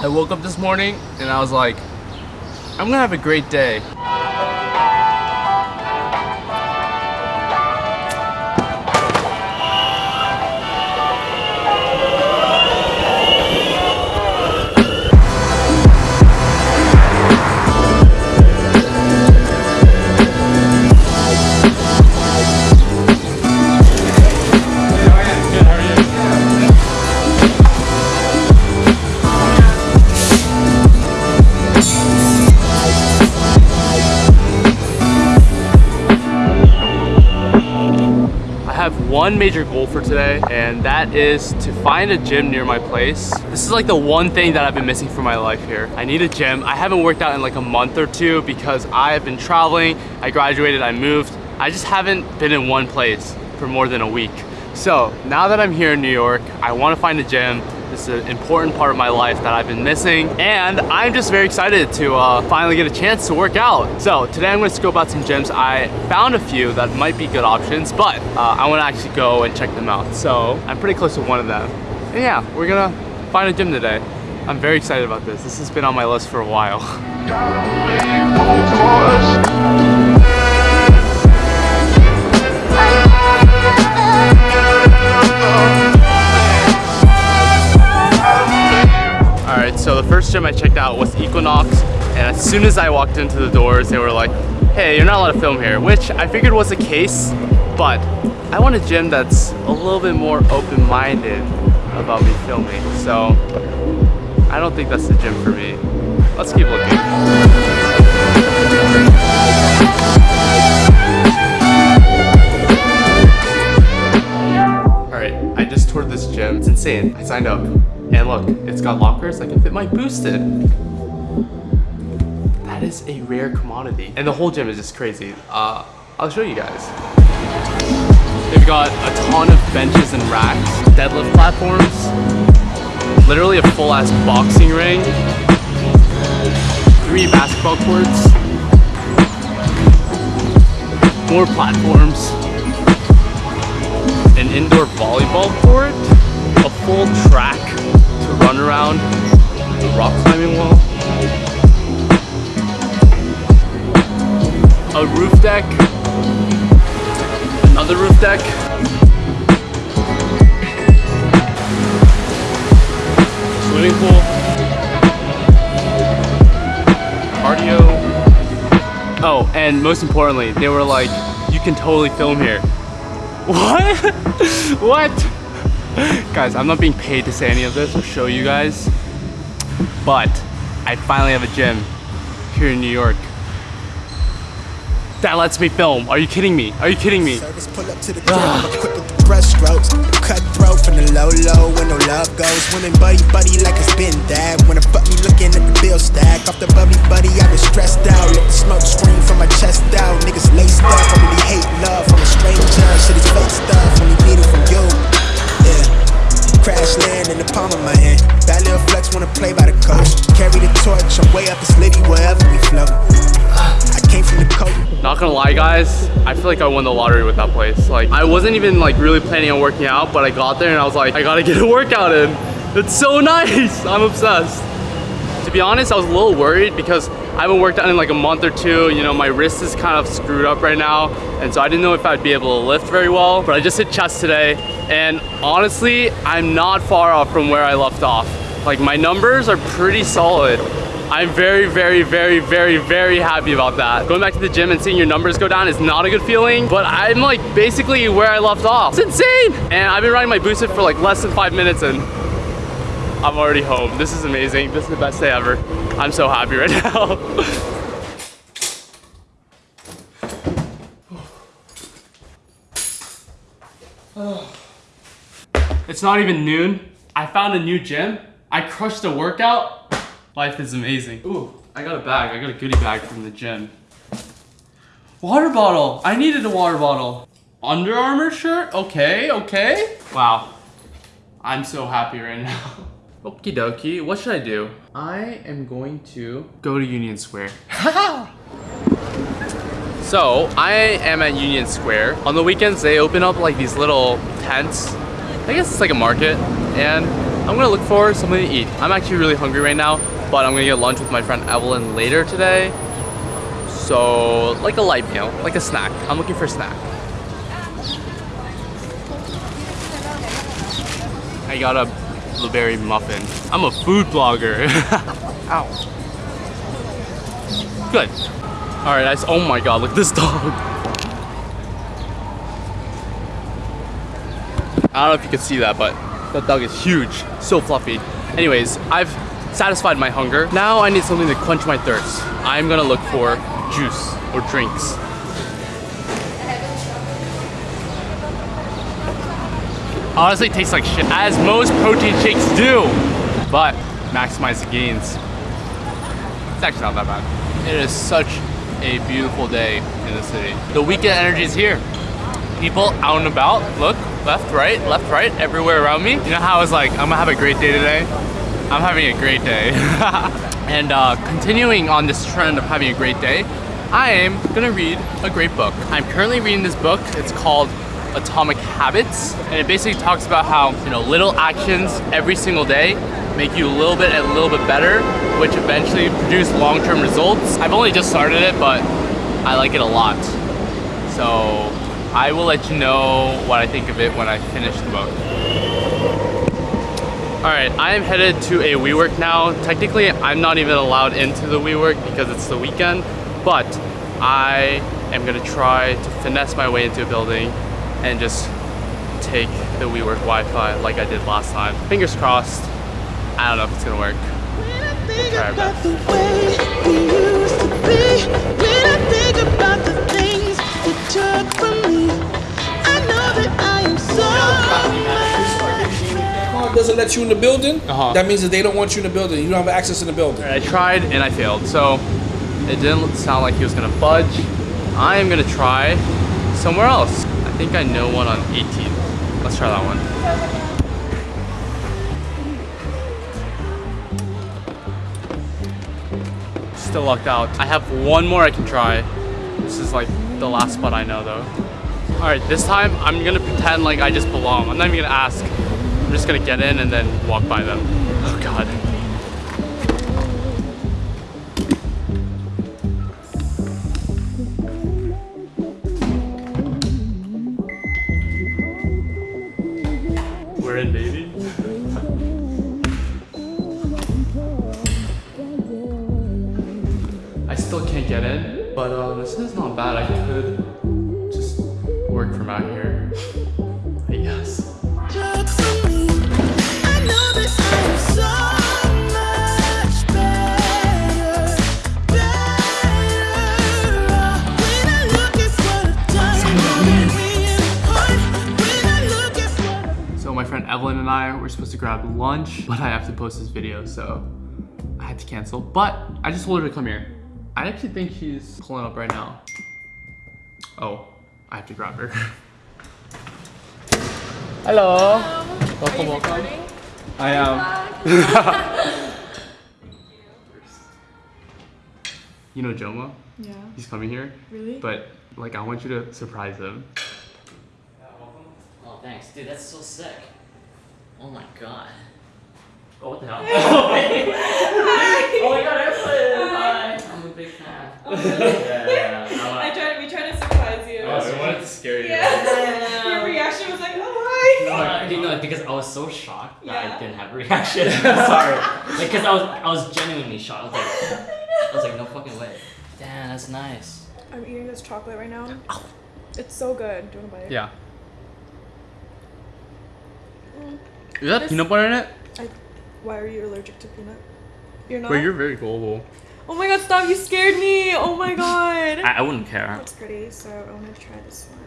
I woke up this morning and I was like, I'm gonna have a great day. One major goal for today, and that is to find a gym near my place. This is like the one thing that I've been missing from my life here. I need a gym. I haven't worked out in like a month or two because I have been traveling. I graduated, I moved. I just haven't been in one place for more than a week. So now that I'm here in New York, I want to find a gym. Is an important part of my life that I've been missing and I'm just very excited to uh, finally get a chance to work out. So today I'm going to scope out some gyms. I found a few that might be good options, but uh, I want to actually go and check them out. So I'm pretty close to one of them. And yeah, we're gonna find a gym today. I'm very excited about this. This has been on my list for a while. Out was Equinox, and as soon as I walked into the doors, they were like, hey, you're not allowed to film here, which I figured was the case, but I want a gym that's a little bit more open-minded about me filming, so I don't think that's the gym for me. Let's keep looking. Gym. It's insane. I signed up. And look, it's got lockers I can fit my boosted. That is a rare commodity. And the whole gym is just crazy. Uh, I'll show you guys. They've got a ton of benches and racks, deadlift platforms, literally a full ass boxing ring, three basketball courts, more platforms, an indoor volleyball court, full track to run around, a rock climbing wall, a roof deck, another roof deck, swimming pool, cardio. Oh, and most importantly, they were like, you can totally film here. What? what? Guys, I'm not being paid to say any of this or show you guys, but I finally have a gym here in New York that lets me film. Are you kidding me? Are you kidding me? From the low low when no love goes. Women buddy buddy like it's been that. When I fuck me looking at the bill stack. Off the buddy, I been stressed out. Let the smoke from my chest out. Niggas laced up, hate love from a stranger. Shit is fake stuff, only need it from you. Crash land in the palm of my hand. That little flex wanna play by the coast. Carry the torch, I'm way up this litty wherever we float. I came from the coast. Not gonna lie guys, I feel like I won the lottery with that place. Like I wasn't even like really planning on working out, but I got there and I was like, I gotta get a workout in. It's so nice, I'm obsessed. To be honest, I was a little worried because I haven't worked out in like a month or two. You know, my wrist is kind of screwed up right now. And so I didn't know if I'd be able to lift very well, but I just hit chest today. And honestly, I'm not far off from where I left off. Like my numbers are pretty solid. I'm very, very, very, very, very happy about that. Going back to the gym and seeing your numbers go down is not a good feeling, but I'm like basically where I left off. It's insane. And I've been riding my boosted for like less than five minutes and I'm already home. This is amazing. This is the best day ever. I'm so happy right now. it's not even noon. I found a new gym. I crushed a workout. Life is amazing. Ooh, I got a bag. I got a goodie bag from the gym. Water bottle. I needed a water bottle. Under Armour shirt? Okay, okay. Wow. I'm so happy right now. Okie dokie. What should I do? I am going to go to Union Square. so, I am at Union Square. On the weekends, they open up like these little tents. I guess it's like a market. And I'm gonna look for something to eat. I'm actually really hungry right now, but I'm gonna get lunch with my friend Evelyn later today. So, like a light meal, like a snack. I'm looking for a snack. I got a blueberry muffin. I'm a food blogger. Ow. Good. All right, guys. Oh my God, look at this dog. I don't know if you can see that, but that dog is huge, so fluffy. Anyways, I've satisfied my hunger. Now I need something to quench my thirst. I'm gonna look for juice or drinks. Honestly, tastes like shit, as most protein shakes do, but maximize the gains. It's actually not that bad. It is such a beautiful day in the city. The weekend energy is here. People out and about, look, left, right, left, right, everywhere around me. You know how I was like, I'm gonna have a great day today? I'm having a great day. and uh, continuing on this trend of having a great day, I am gonna read a great book. I'm currently reading this book. It's called Atomic Habits, and it basically talks about how you know little actions every single day make you a little bit and a little bit better, which eventually produce long-term results. I've only just started it, but I like it a lot. So I will let you know what I think of it when I finish the book. All right, I am headed to a WeWork now. Technically, I'm not even allowed into the WeWork because it's the weekend, but I am gonna try to finesse my way into a building and just take the WeWork Wi-Fi like I did last time. Fingers crossed. I don't know if it's gonna work. When I think try our about best. the way we used to be, when I think about the things you took from me, I know that I am so much doesn't let you in the building, Uh-huh. that means that they don't want you in the building. You don't have access in the building. I tried and I failed, so it didn't sound like he was gonna budge. I am gonna try somewhere else. I think I know one on 18th. Let's try that one. Still lucked out. I have one more I can try. This is like the last spot I know though. All right, this time I'm gonna pretend like I just belong. I'm not even gonna ask. I'm just gonna get in and then walk by them. Oh God. In, baby. I still can't get in, but um, this is not bad. I could just work from out here. I were supposed to grab lunch, but I have to post this video, so I had to cancel. But I just told her to come here. I actually think she's pulling up right now. Oh, I have to grab her. Hello. Welcome, welcome. I am. you know Joma? Yeah. He's coming here. Really? But like, I want you to surprise him. Yeah, welcome. Oh, thanks. Dude, that's so sick. Oh my god. Oh, what the hell? oh my god, Evelyn! Hi! I'm a big fan. yeah, I I'm tried. We tried to surprise you. Oh, so wanted to scare you. Your reaction was like, "Oh a, hi." uh, you know, because I was so shocked that Yeah. I didn't have a reaction. Sorry. Because I was, I was genuinely shocked. I was like, I was like, no fucking way. Damn, that's nice. I'm eating this chocolate right now. It's so good. Do you want to bite? Yeah. Is that peanut butter in it? I, why are you allergic to peanut? You're not. Wait, you're very gullible. Oh my god! Stop! You scared me. Oh my god. I, I wouldn't care. That's pretty. So I want to try this one.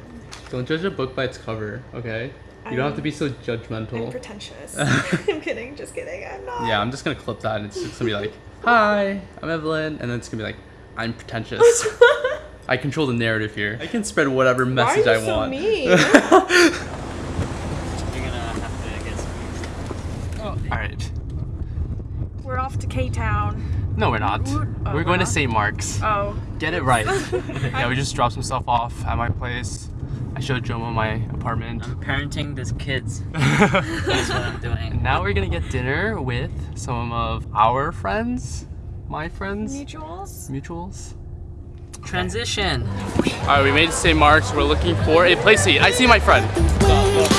Don't judge a book by its cover, okay? You don't have to be so I'm judgmental. pretentious. I'm kidding. Just kidding. I'm not. Yeah, I'm just gonna clip that and it's just gonna be like, Hi, I'm Evelyn, and then it's gonna be like, I'm pretentious. I control the narrative here. I can spread whatever Why message are you I so want. mean? You're gonna have to get some. Alright. We're off to K Town. No, we're not. Oh, we're we're uh, going to? Uh, St. Mark's. Oh. Get it right. yeah, we just dropped some stuff off at my place. I showed Joma my apartment. I'm parenting these kids. That's what I'm doing. now we're gonna get dinner with some of our friends, my friends, Mutuals. mutuals. Transition. All right, we made it to St. Mark's. We're looking for a place to eat. I see my friend. I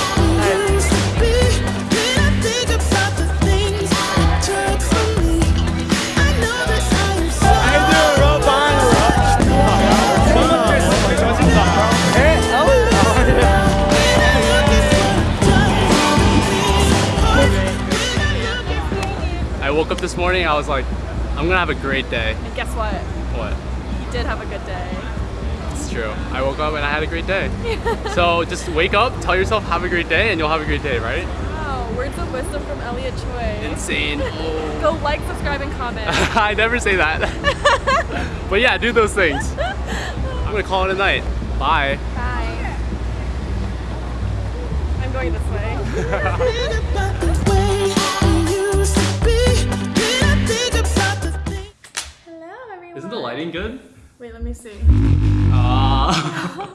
woke up this morning. I was like, I'm gonna have a great day. And guess what? What? You did have a good day. It's true. I woke up and I had a great day. so just wake up, tell yourself have a great day, and you'll have a great day, right? Wow, words of wisdom from Elliot Choy. Insane. Go like, subscribe, and comment. I never say that. but yeah, do those things. I'm gonna call it a night. Bye. Bye. I'm going this way. The lighting good? Wait, let me see. Ah.